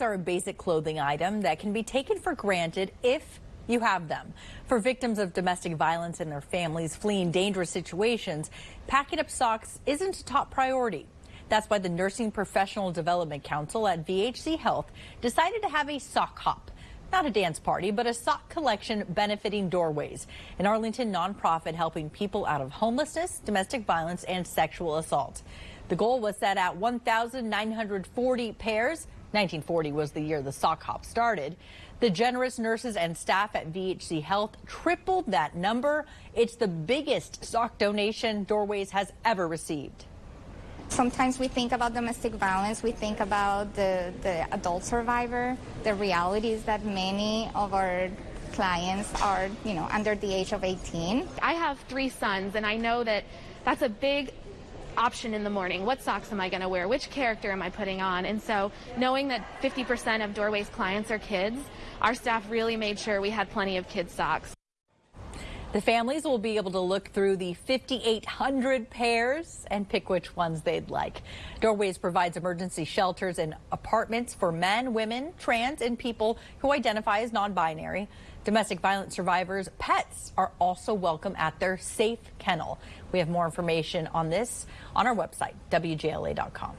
are a basic clothing item that can be taken for granted if you have them. For victims of domestic violence and their families fleeing dangerous situations, packing up socks isn't a top priority. That's why the Nursing Professional Development Council at VHC Health decided to have a sock hop. Not a dance party, but a sock collection benefiting Doorways, an Arlington nonprofit helping people out of homelessness, domestic violence, and sexual assault. The goal was set at 1,940 pairs 1940 was the year the sock hop started. The generous nurses and staff at VHC Health tripled that number. It's the biggest sock donation Doorways has ever received. Sometimes we think about domestic violence, we think about the, the adult survivor. The reality is that many of our clients are, you know, under the age of 18. I have three sons, and I know that that's a big option in the morning. What socks am I going to wear? Which character am I putting on? And so knowing that 50% of Doorways clients are kids, our staff really made sure we had plenty of kids socks. The families will be able to look through the 5,800 pairs and pick which ones they'd like. Doorways provides emergency shelters and apartments for men, women, trans, and people who identify as non-binary. Domestic violence survivors' pets are also welcome at their safe kennel. We have more information on this on our website, WJLA.com.